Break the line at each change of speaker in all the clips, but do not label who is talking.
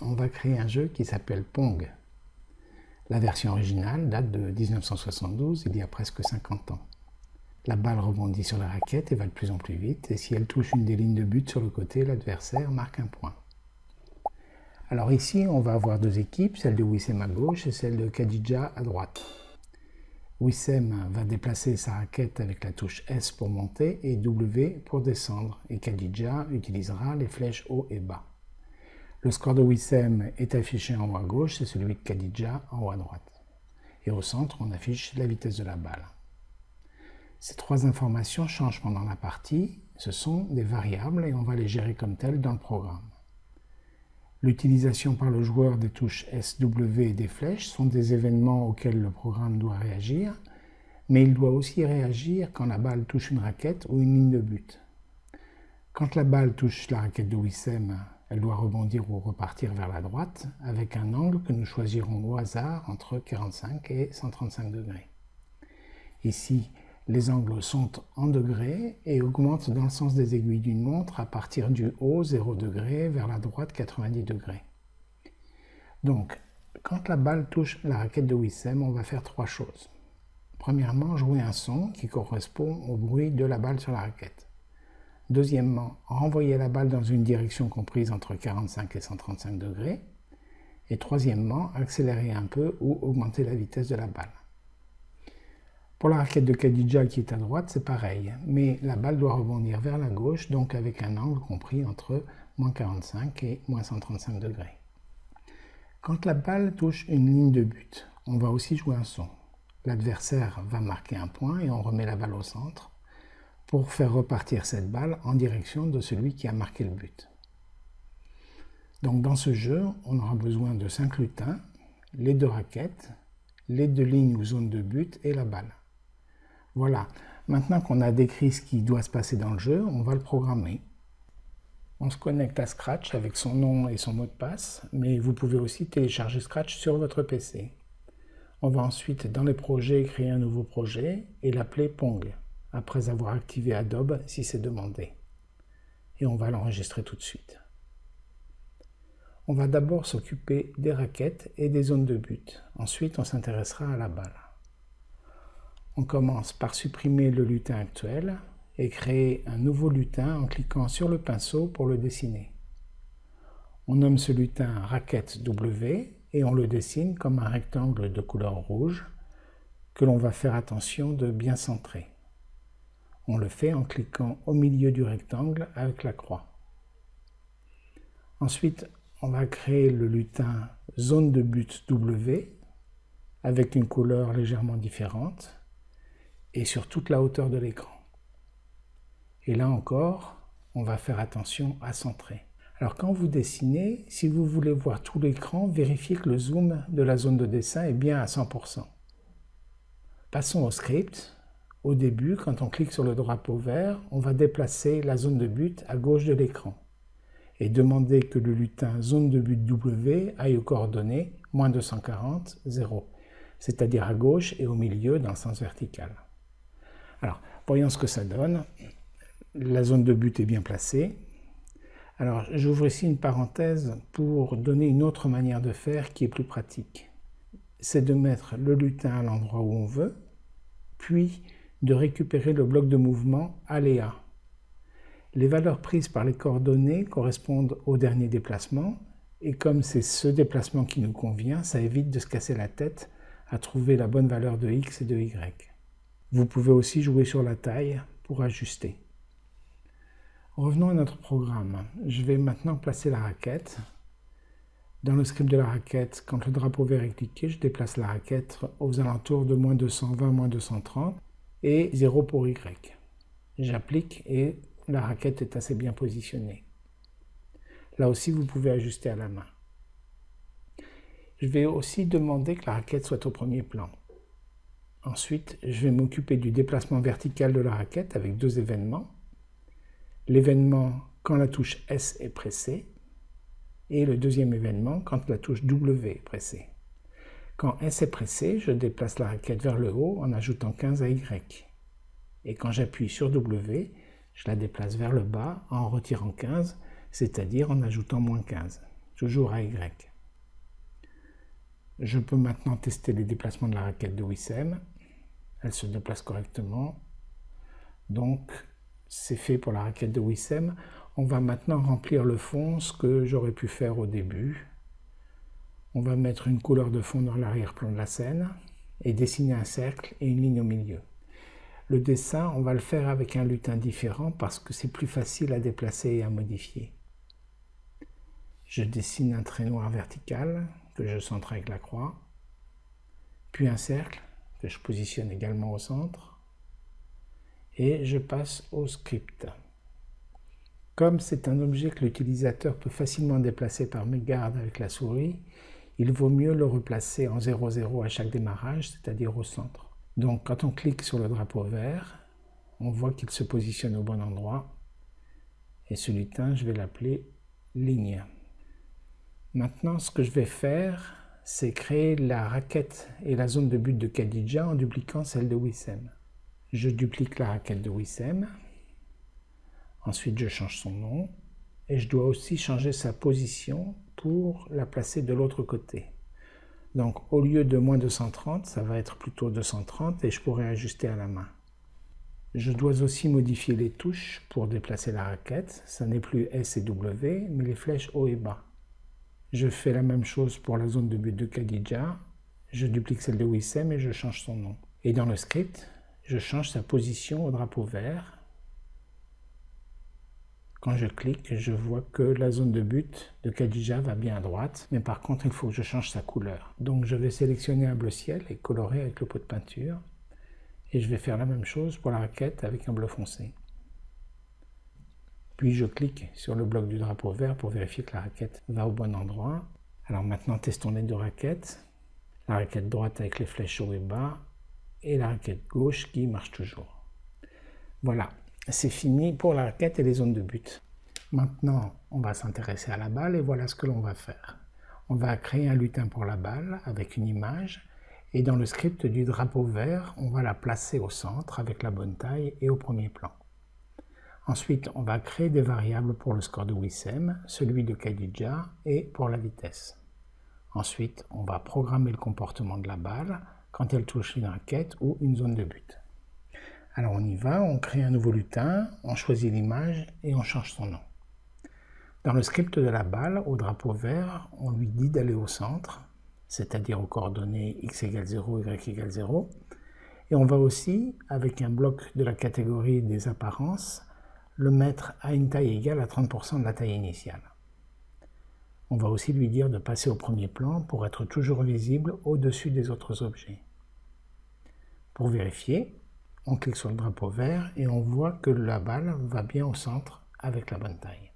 on va créer un jeu qui s'appelle Pong. La version originale date de 1972, il y a presque 50 ans. La balle rebondit sur la raquette et va de plus en plus vite, et si elle touche une des lignes de but sur le côté, l'adversaire marque un point. Alors ici, on va avoir deux équipes, celle de Wissem à gauche et celle de Khadija à droite. Wissem va déplacer sa raquette avec la touche S pour monter et W pour descendre, et Khadija utilisera les flèches haut et bas. Le score de Wissem est affiché en haut à gauche, c'est celui de Khadija en haut à droite. Et au centre, on affiche la vitesse de la balle. Ces trois informations changent pendant la partie, ce sont des variables et on va les gérer comme telles dans le programme. L'utilisation par le joueur des touches SW et des flèches sont des événements auxquels le programme doit réagir, mais il doit aussi réagir quand la balle touche une raquette ou une ligne de but. Quand la balle touche la raquette de Wissem, elle doit rebondir ou repartir vers la droite avec un angle que nous choisirons au hasard entre 45 et 135 degrés. Ici, les angles sont en degrés et augmentent dans le sens des aiguilles d'une montre à partir du haut 0 degré vers la droite 90 degrés. Donc, quand la balle touche la raquette de Wissem, on va faire trois choses. Premièrement, jouer un son qui correspond au bruit de la balle sur la raquette. Deuxièmement, renvoyer la balle dans une direction comprise entre 45 et 135 degrés. Et troisièmement, accélérer un peu ou augmenter la vitesse de la balle. Pour la raquette de Khadija qui est à droite, c'est pareil, mais la balle doit rebondir vers la gauche, donc avec un angle compris entre moins 45 et moins 135 degrés. Quand la balle touche une ligne de but, on va aussi jouer un son. L'adversaire va marquer un point et on remet la balle au centre pour faire repartir cette balle en direction de celui qui a marqué le but. Donc dans ce jeu, on aura besoin de 5 lutins, les deux raquettes, les deux lignes ou zones de but et la balle. Voilà, maintenant qu'on a décrit ce qui doit se passer dans le jeu, on va le programmer. On se connecte à Scratch avec son nom et son mot de passe, mais vous pouvez aussi télécharger Scratch sur votre PC. On va ensuite dans les projets créer un nouveau projet et l'appeler Pong après avoir activé Adobe si c'est demandé. Et on va l'enregistrer tout de suite. On va d'abord s'occuper des raquettes et des zones de but. Ensuite, on s'intéressera à la balle. On commence par supprimer le lutin actuel et créer un nouveau lutin en cliquant sur le pinceau pour le dessiner. On nomme ce lutin raquette W et on le dessine comme un rectangle de couleur rouge que l'on va faire attention de bien centrer. On le fait en cliquant au milieu du rectangle avec la croix. Ensuite, on va créer le lutin zone de but W avec une couleur légèrement différente et sur toute la hauteur de l'écran. Et là encore, on va faire attention à centrer. Alors quand vous dessinez, si vous voulez voir tout l'écran, vérifiez que le zoom de la zone de dessin est bien à 100%. Passons au script. Au début, quand on clique sur le drapeau vert, on va déplacer la zone de but à gauche de l'écran et demander que le lutin zone de but W aille aux coordonnées moins 240, 0, c'est-à-dire à gauche et au milieu dans le sens vertical. Alors, voyons ce que ça donne. La zone de but est bien placée. Alors, j'ouvre ici une parenthèse pour donner une autre manière de faire qui est plus pratique. C'est de mettre le lutin à l'endroit où on veut, puis de récupérer le bloc de mouvement aléa. Les valeurs prises par les coordonnées correspondent au dernier déplacement, et comme c'est ce déplacement qui nous convient, ça évite de se casser la tête à trouver la bonne valeur de x et de y. Vous pouvez aussi jouer sur la taille pour ajuster. Revenons à notre programme. Je vais maintenant placer la raquette. Dans le script de la raquette, quand le drapeau vert est cliqué, je déplace la raquette aux alentours de moins 220, moins 230 et 0 pour Y. J'applique et la raquette est assez bien positionnée. Là aussi, vous pouvez ajuster à la main. Je vais aussi demander que la raquette soit au premier plan. Ensuite, je vais m'occuper du déplacement vertical de la raquette avec deux événements. L'événement quand la touche S est pressée et le deuxième événement quand la touche W est pressée. Quand S est pressé, je déplace la raquette vers le haut en ajoutant 15 à Y. Et quand j'appuie sur W, je la déplace vers le bas en retirant 15, c'est-à-dire en ajoutant moins 15. toujours à Y. Je peux maintenant tester les déplacements de la raquette de Wissem. Elle se déplace correctement. Donc, c'est fait pour la raquette de Wissem. On va maintenant remplir le fond, ce que j'aurais pu faire au début. On va mettre une couleur de fond dans l'arrière-plan de la scène et dessiner un cercle et une ligne au milieu. Le dessin, on va le faire avec un lutin différent parce que c'est plus facile à déplacer et à modifier. Je dessine un trait noir vertical que je centre avec la croix, puis un cercle que je positionne également au centre, et je passe au script. Comme c'est un objet que l'utilisateur peut facilement déplacer par mégarde avec la souris, il vaut mieux le replacer en 0,0 à chaque démarrage, c'est-à-dire au centre. Donc quand on clique sur le drapeau vert, on voit qu'il se positionne au bon endroit. Et ce lutin, je vais l'appeler ligne. Maintenant, ce que je vais faire, c'est créer la raquette et la zone de but de Khadija en dupliquant celle de Wissem. Je duplique la raquette de Wissem. Ensuite, je change son nom. Et je dois aussi changer sa position la placer de l'autre côté. Donc au lieu de moins 230, ça va être plutôt 230 et je pourrais ajuster à la main. Je dois aussi modifier les touches pour déplacer la raquette. Ça n'est plus S et W, mais les flèches haut et bas. Je fais la même chose pour la zone de but de Khadija. Je duplique celle de Wissem et je change son nom. Et dans le script, je change sa position au drapeau vert quand je clique, je vois que la zone de but de Khadija va bien à droite, mais par contre, il faut que je change sa couleur. Donc je vais sélectionner un bleu ciel et colorer avec le pot de peinture. Et je vais faire la même chose pour la raquette avec un bleu foncé. Puis je clique sur le bloc du drapeau vert pour vérifier que la raquette va au bon endroit. Alors maintenant, testons les deux raquettes. La raquette droite avec les flèches haut et bas et la raquette gauche qui marche toujours. Voilà, c'est fini pour la raquette et les zones de but. Maintenant, on va s'intéresser à la balle et voilà ce que l'on va faire. On va créer un lutin pour la balle avec une image et dans le script du drapeau vert, on va la placer au centre avec la bonne taille et au premier plan. Ensuite, on va créer des variables pour le score de Wissem, celui de Khadija et pour la vitesse. Ensuite, on va programmer le comportement de la balle quand elle touche une raquette ou une zone de but. Alors on y va, on crée un nouveau lutin, on choisit l'image et on change son nom. Dans le script de la balle, au drapeau vert, on lui dit d'aller au centre, c'est-à-dire aux coordonnées x égale 0, y égale 0. Et on va aussi, avec un bloc de la catégorie des apparences, le mettre à une taille égale à 30% de la taille initiale. On va aussi lui dire de passer au premier plan pour être toujours visible au-dessus des autres objets. Pour vérifier, on clique sur le drapeau vert et on voit que la balle va bien au centre avec la bonne taille.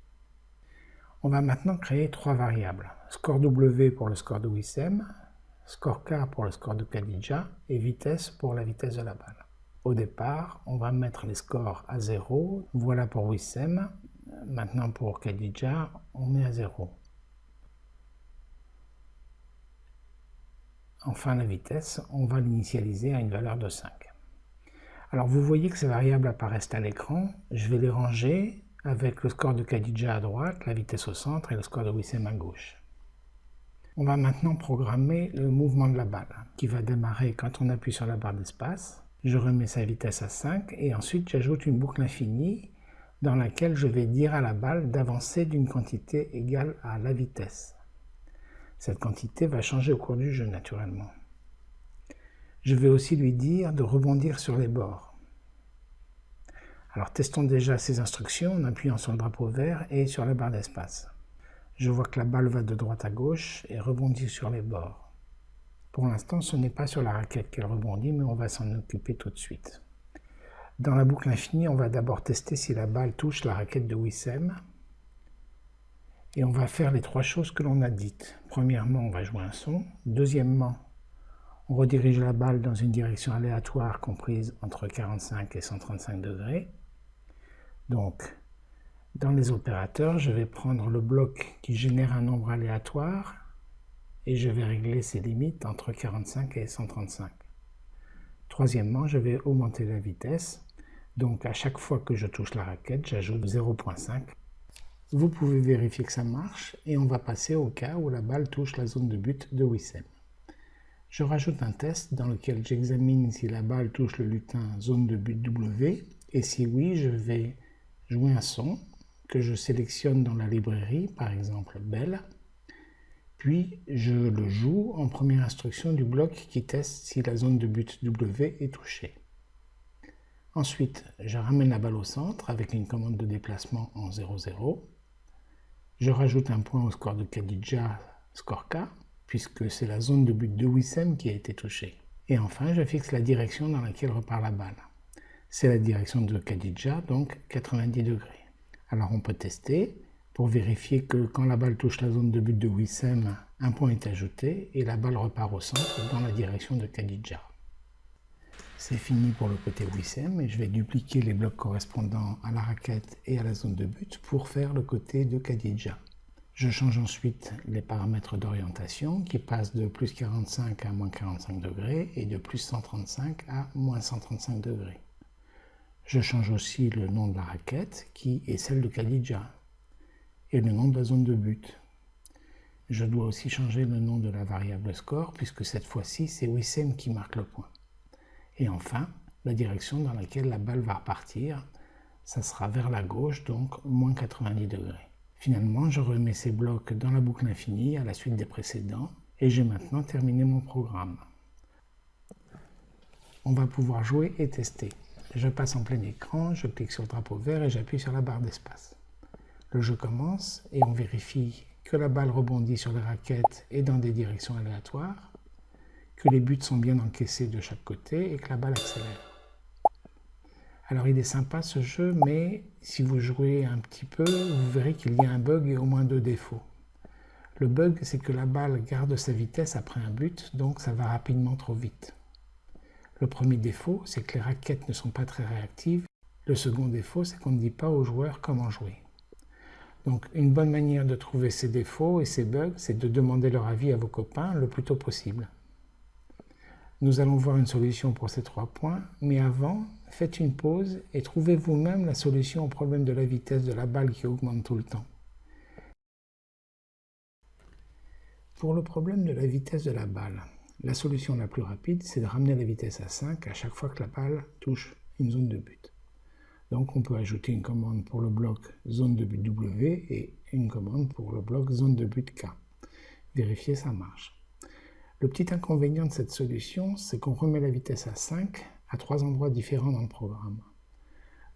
On va maintenant créer trois variables. Score W pour le score de Wissem, score K pour le score de Khadija et vitesse pour la vitesse de la balle. Au départ, on va mettre les scores à 0. Voilà pour Wissem. Maintenant pour Khadija, on met à 0. Enfin la vitesse, on va l'initialiser à une valeur de 5. Alors vous voyez que ces variables apparaissent à l'écran. Je vais les ranger avec le score de Khadija à droite, la vitesse au centre et le score de Wissem à gauche. On va maintenant programmer le mouvement de la balle qui va démarrer quand on appuie sur la barre d'espace. Je remets sa vitesse à 5 et ensuite j'ajoute une boucle infinie dans laquelle je vais dire à la balle d'avancer d'une quantité égale à la vitesse. Cette quantité va changer au cours du jeu naturellement. Je vais aussi lui dire de rebondir sur les bords. Alors testons déjà ces instructions en appuyant sur le drapeau vert et sur la barre d'espace. Je vois que la balle va de droite à gauche et rebondit sur les bords. Pour l'instant, ce n'est pas sur la raquette qu'elle rebondit, mais on va s'en occuper tout de suite. Dans la boucle infinie, on va d'abord tester si la balle touche la raquette de Wissem. Et on va faire les trois choses que l'on a dites. Premièrement, on va jouer un son. Deuxièmement, on redirige la balle dans une direction aléatoire comprise entre 45 et 135 degrés. Donc, dans les opérateurs, je vais prendre le bloc qui génère un nombre aléatoire et je vais régler ses limites entre 45 et 135. Troisièmement, je vais augmenter la vitesse. Donc à chaque fois que je touche la raquette, j'ajoute 0.5. Vous pouvez vérifier que ça marche et on va passer au cas où la balle touche la zone de but de Wissem. Je rajoute un test dans lequel j'examine si la balle touche le lutin zone de but W et si oui, je vais jouer un son que je sélectionne dans la librairie, par exemple Belle, puis je le joue en première instruction du bloc qui teste si la zone de but W est touchée. Ensuite, je ramène la balle au centre avec une commande de déplacement en 0-0. Je rajoute un point au score de Khadija, score K, puisque c'est la zone de but de Wissem qui a été touchée. Et enfin, je fixe la direction dans laquelle repart la balle. C'est la direction de Khadija, donc 90 degrés. Alors on peut tester pour vérifier que quand la balle touche la zone de but de Wissem, un point est ajouté et la balle repart au centre dans la direction de Khadija. C'est fini pour le côté Wissem et je vais dupliquer les blocs correspondant à la raquette et à la zone de but pour faire le côté de Khadija. Je change ensuite les paramètres d'orientation qui passent de plus 45 à moins 45 degrés et de plus 135 à moins 135 degrés. Je change aussi le nom de la raquette qui est celle de Khadija et le nom de la zone de but. Je dois aussi changer le nom de la variable score puisque cette fois-ci c'est Wissem qui marque le point. Et enfin, la direction dans laquelle la balle va repartir, ça sera vers la gauche donc moins 90 degrés. Finalement, je remets ces blocs dans la boucle infinie à la suite des précédents et j'ai maintenant terminé mon programme. On va pouvoir jouer et tester. Je passe en plein écran, je clique sur le drapeau vert et j'appuie sur la barre d'espace. Le jeu commence et on vérifie que la balle rebondit sur les raquettes et dans des directions aléatoires, que les buts sont bien encaissés de chaque côté et que la balle accélère. Alors il est sympa ce jeu, mais si vous jouez un petit peu, vous verrez qu'il y a un bug et au moins deux défauts. Le bug, c'est que la balle garde sa vitesse après un but, donc ça va rapidement trop vite. Le premier défaut, c'est que les raquettes ne sont pas très réactives. Le second défaut, c'est qu'on ne dit pas aux joueurs comment jouer. Donc une bonne manière de trouver ces défauts et ces bugs, c'est de demander leur avis à vos copains le plus tôt possible. Nous allons voir une solution pour ces trois points, mais avant, faites une pause et trouvez vous-même la solution au problème de la vitesse de la balle qui augmente tout le temps. Pour le problème de la vitesse de la balle, la solution la plus rapide, c'est de ramener la vitesse à 5 à chaque fois que la balle touche une zone de but. Donc on peut ajouter une commande pour le bloc zone de but W et une commande pour le bloc zone de but K. Vérifier ça marche. Le petit inconvénient de cette solution, c'est qu'on remet la vitesse à 5 à trois endroits différents dans le programme.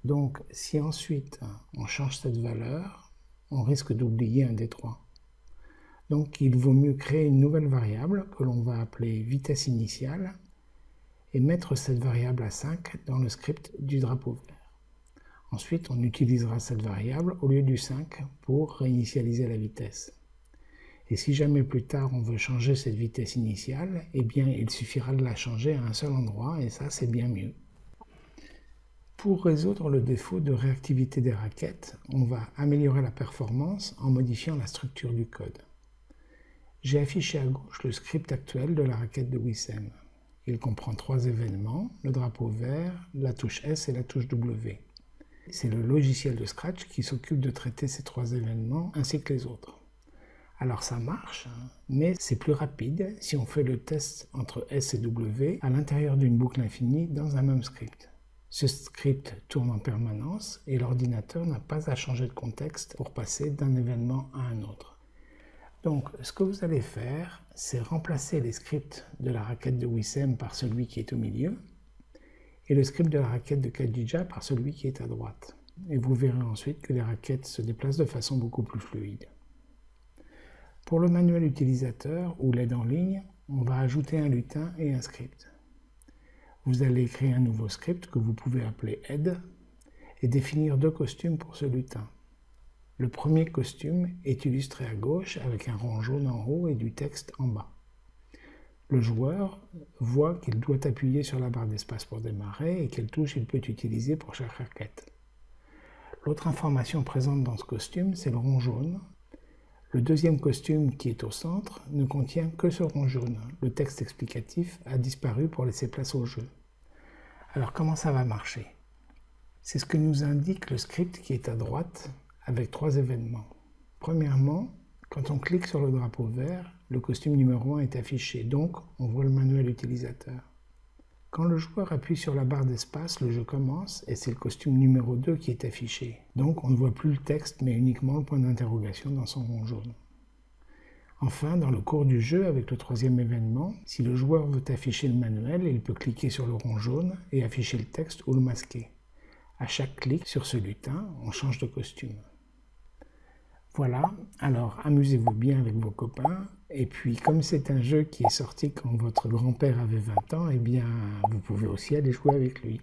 Donc, si ensuite on change cette valeur, on risque d'oublier un des trois. Donc, il vaut mieux créer une nouvelle variable que l'on va appeler vitesse initiale et mettre cette variable à 5 dans le script du drapeau vert. Ensuite, on utilisera cette variable au lieu du 5 pour réinitialiser la vitesse. Et si jamais plus tard on veut changer cette vitesse initiale, eh bien il suffira de la changer à un seul endroit et ça c'est bien mieux. Pour résoudre le défaut de réactivité des raquettes, on va améliorer la performance en modifiant la structure du code. J'ai affiché à gauche le script actuel de la raquette de Wissem. Il comprend trois événements, le drapeau vert, la touche S et la touche W. C'est le logiciel de Scratch qui s'occupe de traiter ces trois événements ainsi que les autres. Alors ça marche, hein. mais c'est plus rapide si on fait le test entre S et W à l'intérieur d'une boucle infinie dans un même script. Ce script tourne en permanence et l'ordinateur n'a pas à changer de contexte pour passer d'un événement à un autre. Donc ce que vous allez faire, c'est remplacer les scripts de la raquette de Wissem par celui qui est au milieu et le script de la raquette de Khadija par celui qui est à droite. Et vous verrez ensuite que les raquettes se déplacent de façon beaucoup plus fluide. Pour le manuel utilisateur ou l'aide en ligne, on va ajouter un lutin et un script. Vous allez créer un nouveau script que vous pouvez appeler aide et définir deux costumes pour ce lutin. Le premier costume est illustré à gauche avec un rond jaune en haut et du texte en bas. Le joueur voit qu'il doit appuyer sur la barre d'espace pour démarrer et quelle touche il peut utiliser pour chaque raquette. L'autre information présente dans ce costume, c'est le rond jaune le deuxième costume qui est au centre ne contient que ce rond jaune. Le texte explicatif a disparu pour laisser place au jeu. Alors comment ça va marcher? C'est ce que nous indique le script qui est à droite avec trois événements. Premièrement, quand on clique sur le drapeau vert, le costume numéro 1 est affiché, donc on voit le manuel utilisateur. Quand le joueur appuie sur la barre d'espace, le jeu commence et c'est le costume numéro 2 qui est affiché. Donc on ne voit plus le texte mais uniquement le point d'interrogation dans son rond jaune. Enfin, dans le cours du jeu, avec le troisième événement, si le joueur veut afficher le manuel, il peut cliquer sur le rond jaune et afficher le texte ou le masquer. À chaque clic sur ce lutin, on change de costume. Voilà, alors amusez-vous bien avec vos copains. Et puis, comme c'est un jeu qui est sorti quand votre grand-père avait 20 ans, eh bien, vous pouvez aussi aller jouer avec lui.